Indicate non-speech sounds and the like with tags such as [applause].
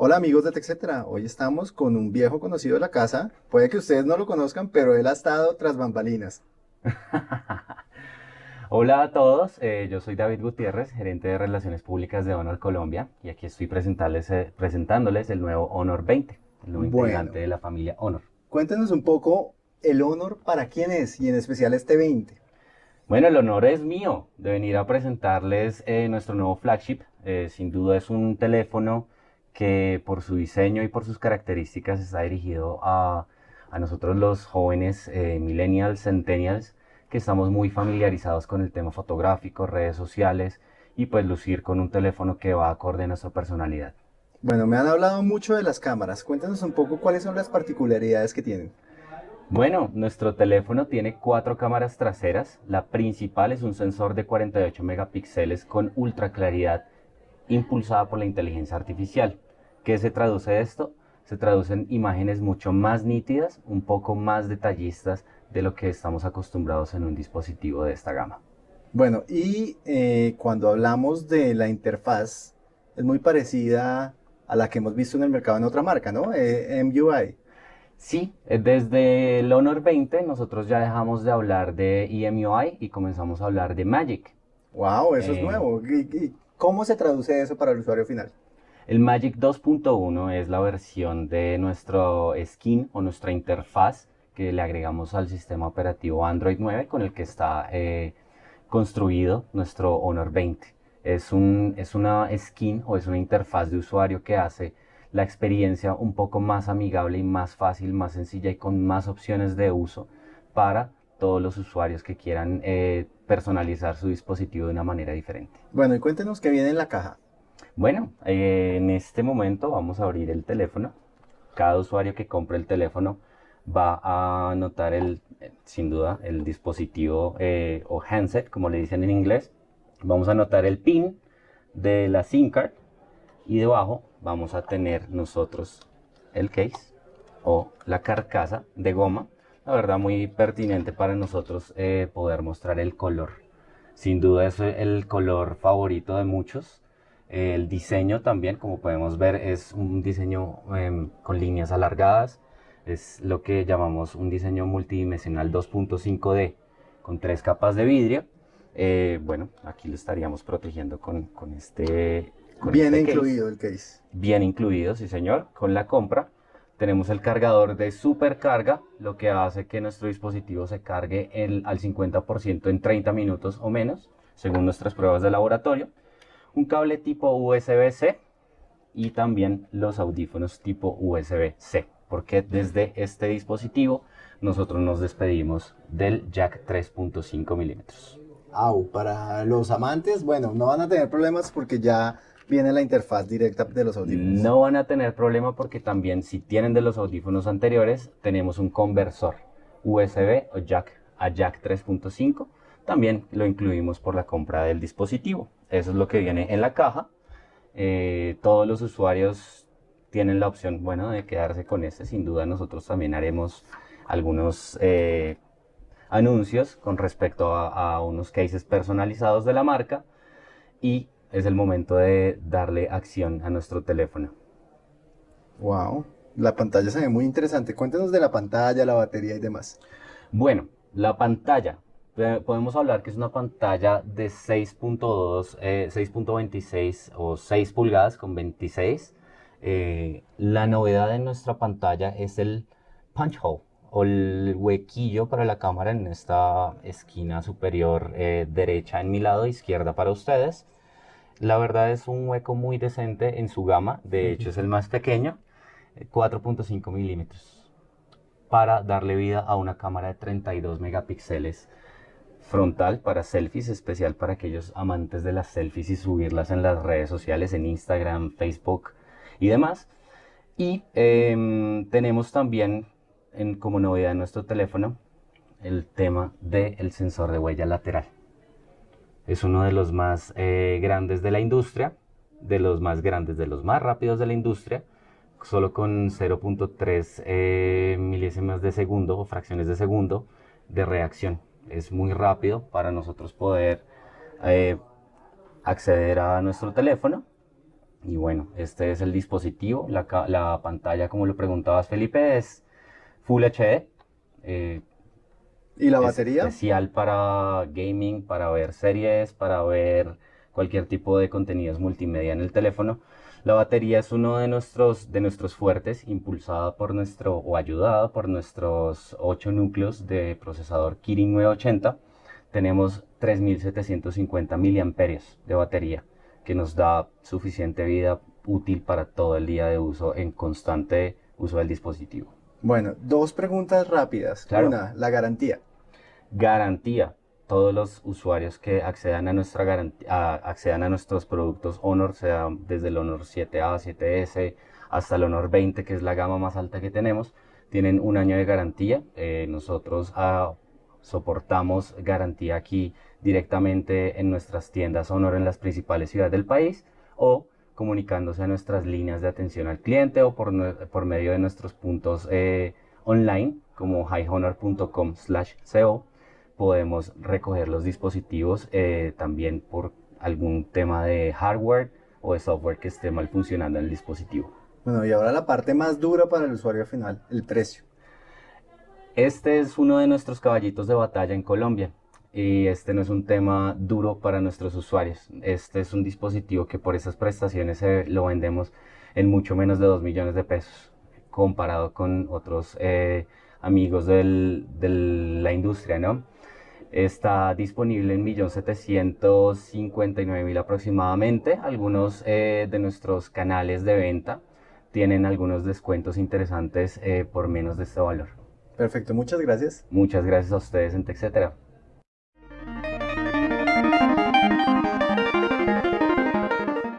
Hola amigos de TechCetera, hoy estamos con un viejo conocido de la casa. Puede que ustedes no lo conozcan, pero él ha estado tras bambalinas. [laughs] Hola a todos, eh, yo soy David Gutiérrez, gerente de Relaciones Públicas de Honor Colombia, y aquí estoy presentarles, eh, presentándoles el nuevo Honor 20, el nuevo Bueno. integrante de la familia Honor. Cuéntenos un poco el Honor para quién es y en especial este 20. Bueno, el honor es mío de venir a presentarles eh, nuestro nuevo flagship. Sin duda es un teléfono que por su diseño y por sus características está dirigido a, a nosotros los jóvenes eh, millennials, centennials, que estamos muy familiarizados con el tema fotográfico, redes sociales y pues lucir con un teléfono que va acorde a nuestra personalidad. Bueno, me han hablado mucho de las cámaras. Cuéntenos un poco cuáles son las particularidades que tienen. Bueno, nuestro teléfono tiene cuatro cámaras traseras. La principal es un sensor de 48 megapíxeles con ultra claridad impulsada por la inteligencia artificial. ¿Qué se traduce esto? Se traducen imágenes mucho más nítidas, un poco más detallistas de lo que estamos acostumbrados en un dispositivo de esta gama. Bueno, y eh, cuando hablamos de la interfaz, es muy parecida a la que hemos visto en el mercado en otra marca, ¿no? Eh, MUI. Sí, eh, desde el Honor 20 nosotros ya dejamos de hablar de EMUI y comenzamos a hablar de Magic. Wow, eso es Eh, nuevo. ¿Y, y cómo se traduce eso para el usuario final? El Magic 2.1 es la versión de nuestro skin o nuestra interfaz que le agregamos al sistema operativo Android 9 con el que está eh, construido nuestro Honor 20. Es, un, es una skin o es una interfaz de usuario que hace la experiencia un poco más amigable y más fácil, más sencilla y con más opciones de uso para todos los usuarios que quieran eh, personalizar su dispositivo de una manera diferente. Bueno, y cuéntenos qué viene en la caja. Bueno, eh, en este momento vamos a abrir el teléfono. Cada usuario que compre el teléfono va a notar el, eh, sin duda, el dispositivo eh, o handset, como le dicen en inglés. Vamos a notar el pin de la SIM card y debajo vamos a tener nosotros el case o la carcasa de goma. La verdad muy pertinente para nosotros eh, poder mostrar el color. Sin duda es el color favorito de muchos. El diseño también, como podemos ver, es un diseño em, con líneas alargadas. Es lo que llamamos un diseño multidimensional 2.5D con tres capas de vidrio. Eh, bueno, aquí lo estaríamos protegiendo con, con este... con Viene este case. incluido el case. Bien incluido, sí señor. Con la compra tenemos el cargador de supercarga, lo que hace que nuestro dispositivo se cargue el- al 50% en 30 minutos o menos, según nuestras pruebas de laboratorio. Un cable tipo USB-C y también los audífonos tipo USB-C, porque desde este dispositivo nosotros nos despedimos del jack 3.5 milímetros. Au, para los amantes, bueno, no van a tener problemas porque ya viene la interfaz directa de los audífonos. No van a tener problema porque también si tienen de los audífonos anteriores, tenemos un conversor USB o jack a jack 3.5. También lo incluimos por la compra del dispositivo. Eso es lo que viene en la caja. Eh, todos los usuarios tienen la opción, bueno, de quedarse con este. Sin duda nosotros también haremos algunos eh, anuncios con respecto a, a unos cases personalizados de la marca. Y es el momento de darle acción a nuestro teléfono. Wow, la pantalla se ve muy interesante. Cuéntenos de la pantalla, la batería y demás. Bueno, la pantalla. Eh, Podemos hablar que es una pantalla de 6.2, eh, 6.26 o 6 pulgadas con 26. Eh, la novedad de nuestra pantalla es el punch hole o el huequillo para la cámara en esta esquina superior eh, derecha en mi lado, izquierda para ustedes. La verdad es un hueco muy decente en su gama, de hecho es el más pequeño, eh, 4.5 milímetros, para darle vida a una cámara de 32 megapíxeles frontal para selfies, especial para aquellos amantes de las selfies y subirlas en las redes sociales, en Instagram, Facebook y demás. Y em, tenemos también en, como novedad en nuestro teléfono el tema del sensor de huella lateral. Es uno de los más eh, grandes de la industria, de los más grandes, de los más rápidos de la industria, solo con 0.3 eh, milésimas de segundo o fracciones de segundo de reacción. Es muy rápido para nosotros poder eh, acceder a nuestro teléfono Y bueno, este es el dispositivo. La, la pantalla, como lo preguntabas, Felipe, es Full HD. Eh, ¿Y la batería? Especial para gaming, para ver series, para ver cualquier tipo de contenidos multimedia en el teléfono. La batería es uno de nuestros, de nuestros fuertes, impulsada por nuestro, o ayudada por nuestros 8 núcleos de procesador Kirin 980. Tenemos 3750 miliamperios de batería, que nos da suficiente vida útil para todo el día de uso en constante uso del dispositivo. Bueno, dos preguntas rápidas. Una, la garantía. Garantía todos los usuarios que accedan a, nuestra garantía, accedan a nuestros productos Honor, sea desde el Honor 7A, 7S hasta el Honor 20, que es la gama más alta que tenemos, tienen un año de garantía. Eh, nosotros ah, soportamos garantía aquí directamente en nuestras tiendas Honor en las principales ciudades del país o comunicándose a nuestras líneas de atención al cliente o por, por medio de nuestros puntos eh, online como highhonor.com/co podemos recoger los dispositivos eh, también por algún tema de hardware o de software que esté mal funcionando en el dispositivo. Bueno, y ahora la parte más dura para el usuario final, el precio. Este es uno de nuestros caballitos de batalla en Colombia y este no es un tema duro para nuestros usuarios. Este es un dispositivo que por esas prestaciones lo vendemos en mucho menos de 2 millones de pesos comparado con otros eh, amigos de la industria, ¿no? Está disponible en 1.759.000 aproximadamente. Algunos eh, de nuestros canales de venta tienen algunos descuentos interesantes eh, por menos de este valor. Perfecto, muchas gracias. Muchas gracias a ustedes en TechCetera.